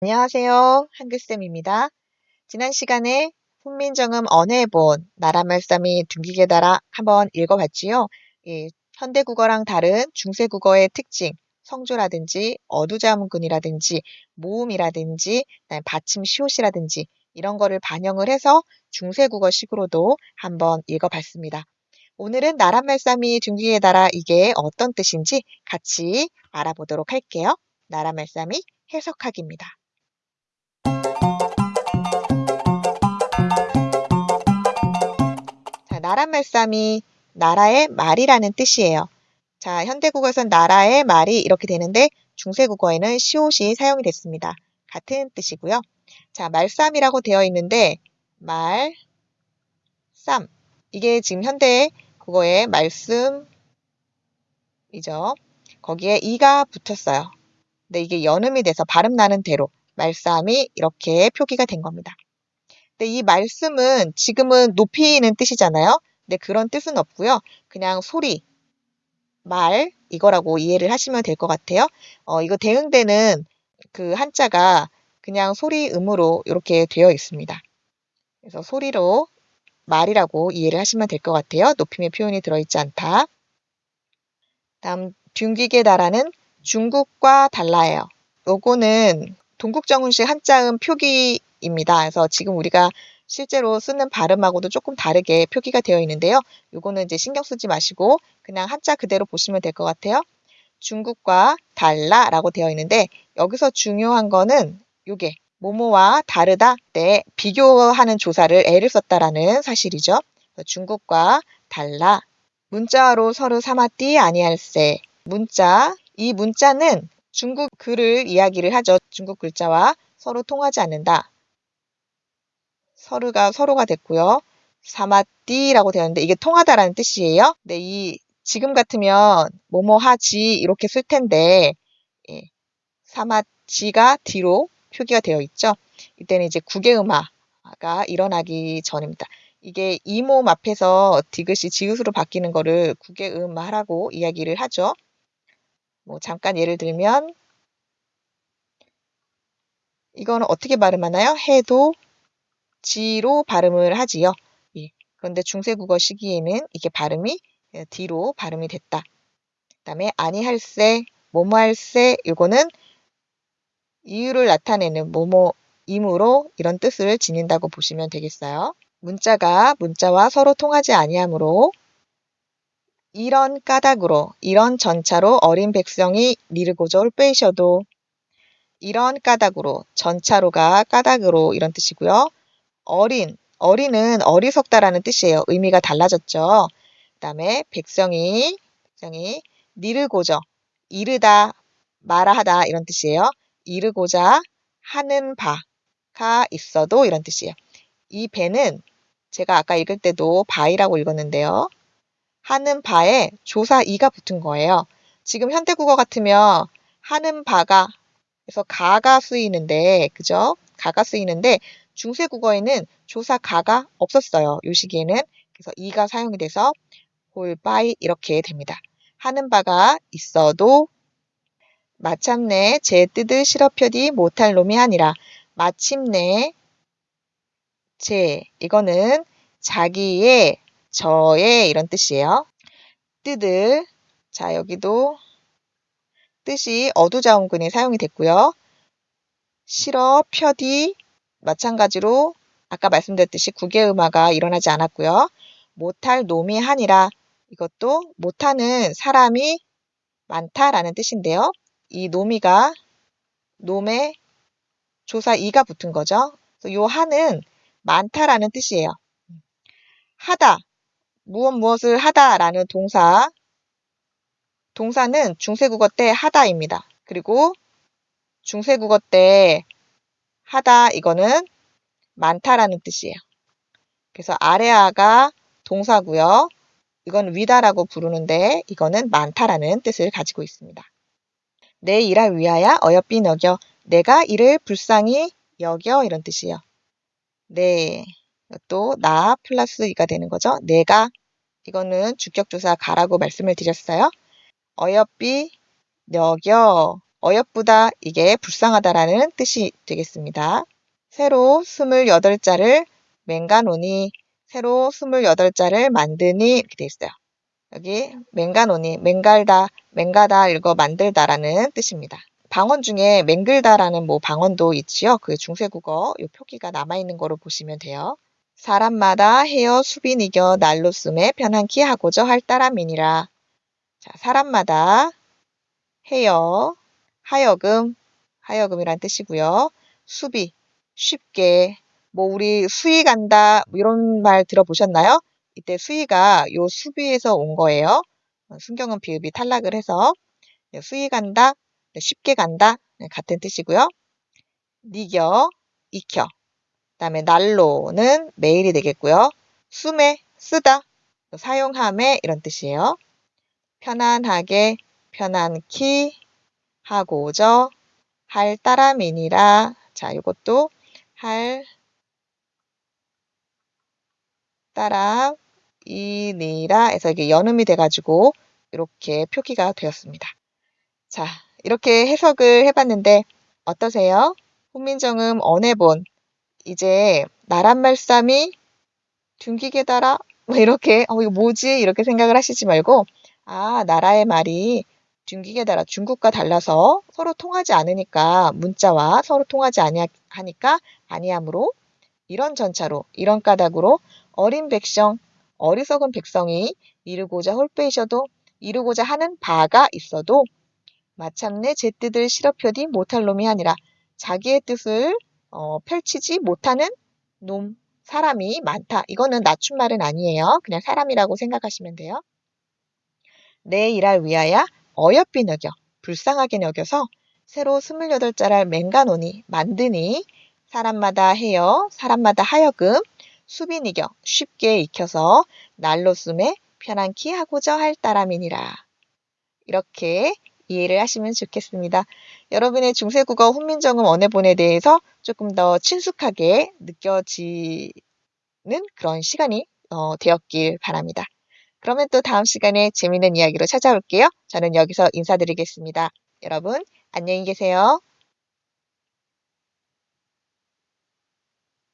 안녕하세요. 한글쌤입니다. 지난 시간에 훈민정음 언해본 나라말싸미 둥기게 달아 한번 읽어봤지요. 예, 현대국어랑 다른 중세국어의 특징, 성조라든지 어두자문근이라든지 모음이라든지 받침 시옷이라든지 이런 거를 반영을 해서 중세국어식으로도 한번 읽어봤습니다. 오늘은 나라말싸미 둥기게 달아 이게 어떤 뜻인지 같이 알아보도록 할게요. 나라말싸미 해석하기입니다. 나라말싸미 나라의 말이라는 뜻이에요. 자, 현대국어에선 나라의 말이 이렇게 되는데 중세국어에는 시옷이 사용이 됐습니다. 같은 뜻이고요. 자, 말쌈이라고 되어 있는데 말, 쌈 이게 지금 현대 국어의 말씀이죠. 거기에 이가 붙었어요. 근데 이게 연음이 돼서 발음 나는 대로 말씀이 이렇게 표기가 된 겁니다. 근데 이 말씀은 지금은 높이는 뜻이잖아요. 근데 그런 뜻은 없고요. 그냥 소리, 말 이거라고 이해를 하시면 될 것 같아요. 어, 이거 대응되는 그 한자가 그냥 소리 음으로 이렇게 되어 있습니다. 그래서 소리로 말이라고 이해를 하시면 될 것 같아요. 높임의 표현이 들어있지 않다. 다음 둥기게 달하는 중국과 달라요. 요거는 동국정운식 한자음 표기 입니다. 그래서 지금 우리가 실제로 쓰는 발음하고도 조금 다르게 표기가 되어 있는데요. 요거는 이제 신경 쓰지 마시고 그냥 한자 그대로 보시면 될 것 같아요. 중국과 달라라고 되어 있는데 여기서 중요한 거는 요게 모모와 다르다 때 비교하는 조사를 애를 썼다라는 사실이죠. 중국과 달라 문자로 서로 삼았디 아니할세 문자 이 문자는 중국 글을 이야기를 하죠. 중국 글자와 서로 통하지 않는다. 서로가 서로가 됐고요. 사마띠라고 되었는데 이게 통하다라는 뜻이에요. 근데 이 지금 같으면 뭐뭐 하지 이렇게 쓸 텐데 예, 사마지가 뒤로 표기가 되어 있죠. 이때는 이제 국외음화가 일어나기 전입니다. 이게 이몸 앞에서 디귿이 지읒으로 바뀌는 거를 국외음화라고 이야기를 하죠. 뭐 잠깐 예를 들면 이거는 어떻게 발음하나요? 해도 지로 발음을 하지요. 예. 그런데 중세국어 시기에는 이게 발음이 뒤로 발음이 됐다. 그 다음에 아니 할세, 뭐뭐 할세 이거는 이유를 나타내는 뭐뭐 임으로 이런 뜻을 지닌다고 보시면 되겠어요. 문자가 문자와 서로 통하지 아니하므로 이런 까닭으로 이런 전차로 어린 백성이 미르고절 빼셔도 이런 까닭으로 전차로가 까닭으로 이런 뜻이고요. 어린 어린은 어리석다라는 뜻이에요. 의미가 달라졌죠. 그 다음에 백성이 백성이 니르고저 이르다 말하다 이런 뜻이에요. 이르고자 하는 바가 있어도 이런 뜻이에요. 이 배는 제가 아까 읽을 때도 바이라고 읽었는데요. 하는 바에 조사 이가 붙은 거예요. 지금 현대국어 같으면 하는 바가 그래서 가가 쓰이는데 그죠? 가가 쓰이는데 중세 국어에는 조사 가가 없었어요. 요 시기에는 그래서 이가 사용이 돼서 홀바이 이렇게 됩니다. 하는 바가 있어도 마침내 제 뜻을 실어펴디 못할 놈이 아니라 마침내 제 이거는 자기의 저의 이런 뜻이에요. 뜻을 자 여기도 뜻이 어두자음근이 사용이 됐고요. 실어 펴디 마찬가지로 아까 말씀드렸듯이 국외음화가 일어나지 않았고요. 못할 놈이 하니라 이것도 못하는 사람이 많다라는 뜻인데요. 이 놈이가 놈의 조사 이가 붙은 거죠. 요 하는 많다라는 뜻이에요. 하다, 무엇 무엇을 하다라는 동사, 동사는 중세국어 때 하다입니다. 그리고 중세국어 때 하다 이거는 많다라는 뜻이에요. 그래서 아래아가 동사고요. 이건 위다라고 부르는데 이거는 많다라는 뜻을 가지고 있습니다. 내 일을 위하여 어여삐 여겨 내가 이를 불쌍히 여겨 이런 뜻이에요. 네. 또 나 플러스 이가 되는 거죠. 내가 이거는 주격조사 가라고 말씀을 드렸어요. 어여삐 여겨 어여쁘다 이게 불쌍하다라는 뜻이 되겠습니다. 새로 28자를 맹가노니 새로 28자를 만드니 이렇게 되어 있어요. 여기 맹가노니 맹갈다 맹가다 읽어 만들다라는 뜻입니다. 방언 중에 맹글다라는 뭐 방언도 있지요. 그 중세국어 요 표기가 남아있는 거로 보시면 돼요. 사람마다 헤어 수빈 이겨 날로 쓰매 편한키 하고저 할 따람이니라. 자, 사람마다 헤어 하여금 하여금이란 뜻이고요. 수비 쉽게 뭐 우리 수위 간다 뭐 이런 말 들어보셨나요? 이때 수위가 요 수비에서 온 거예요. 어, 순경은 비읍이 탈락을 해서 네, 수위 간다 네, 쉽게 간다 네, 같은 뜻이고요. 니겨 익혀 그다음에 날로는 매일이 되겠고요. 숨에 쓰다 사용함에 이런 뜻이에요. 편안하게 편안키 하고저 할 따람이니라. 자 이것도 할 따람이니라 해서 이게 연음이 돼가지고 이렇게 표기가 되었습니다. 자 이렇게 해석을 해봤는데 어떠세요? 훈민정음 언해본. 이제 나란 말씀이 둔기게 달아 뭐 이렇게 어 이거 뭐지? 이렇게 생각을 하시지 말고 아 나라의 말이 둔기게 달아 중국과 달라서 서로 통하지 않으니까 문자와 서로 통하지 아니하니까 아니함으로 이런 전차로 이런 까닭으로 어린 백성 어리석은 백성이 이루고자 홀빼이셔도 이루고자 하는 바가 있어도 마침내 제 뜻을 실어펴디 못할 놈이 아니라 자기의 뜻을 어, 펼치지 못하는 놈, 사람이 많다. 이거는 낮춤말은 아니에요. 그냥 사람이라고 생각하시면 돼요. 내 일할 위하여 어여삐 여겨, 불쌍하게 여겨서 새로 28자랄 맹가노니, 만드니, 사람마다 해여, 사람마다 하여금, 수빈 이겨, 쉽게 익혀서 날로 숨에 편안키 하고자 할 따람이니라. 이렇게 이해를 하시면 좋겠습니다. 여러분의 중세국어 훈민정음 언어본에 대해서 조금 더 친숙하게 느껴지는 그런 시간이 어, 되었길 바랍니다. 그러면 또 다음 시간에 재미있는 이야기로 찾아올게요. 저는 여기서 인사드리겠습니다. 여러분, 안녕히 계세요.